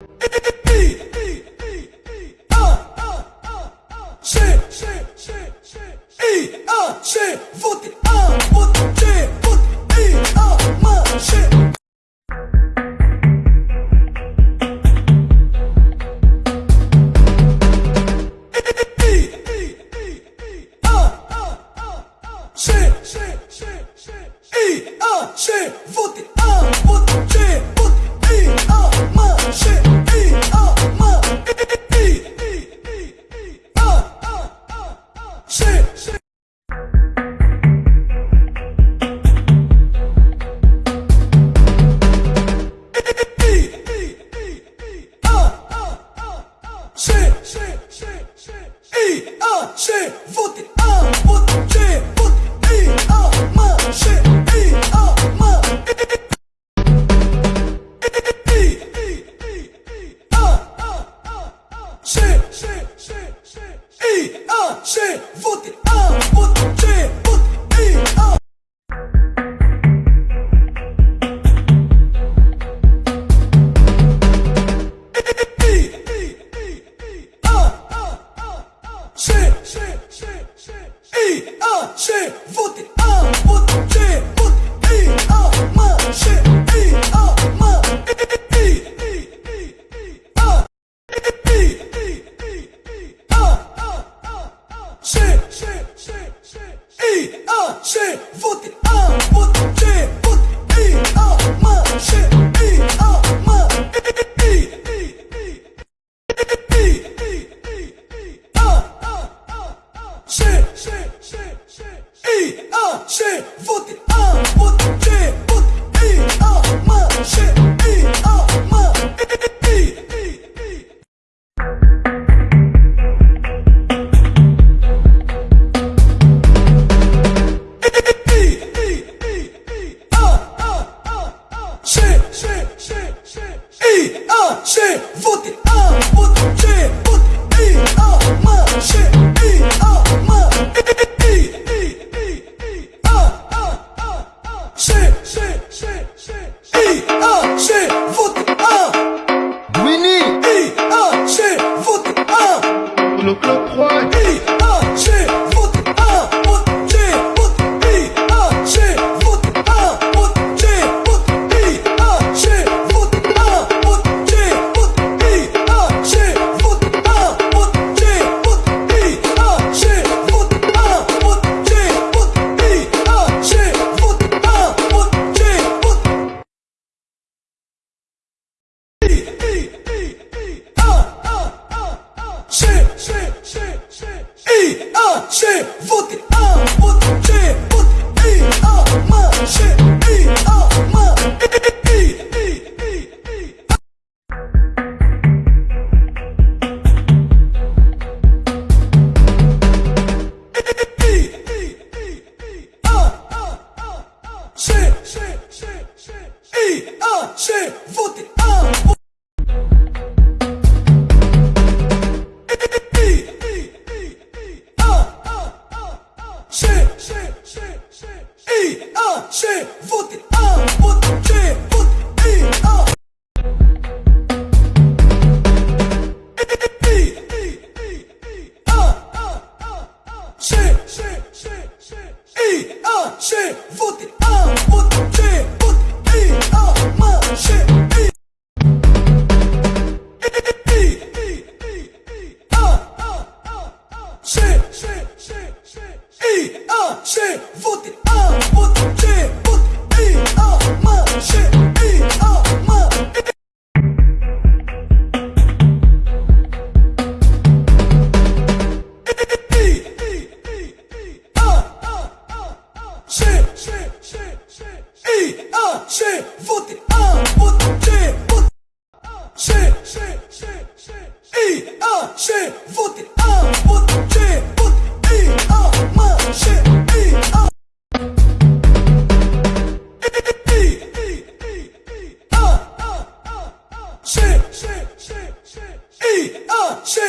Hey. 是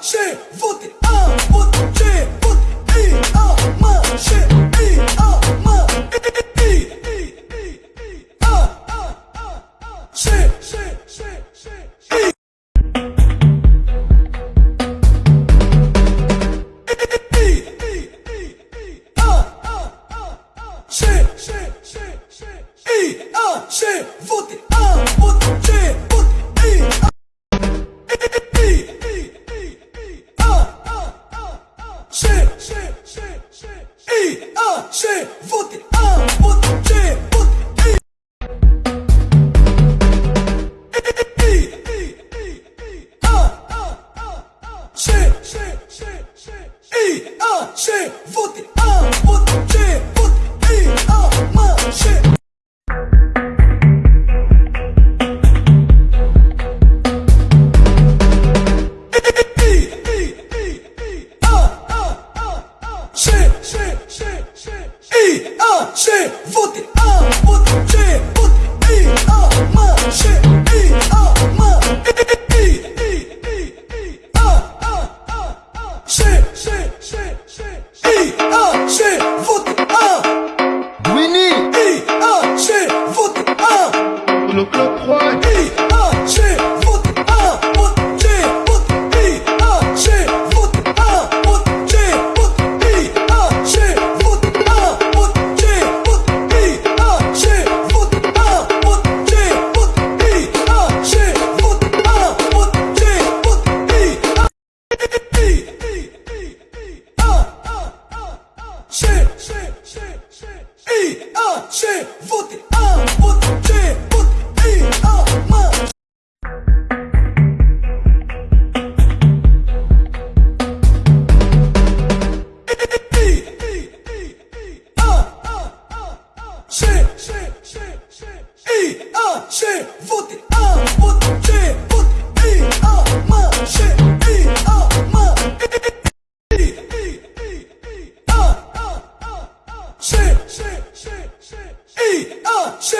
marcher, voter un, voter, voter et un, marcher. shit. 是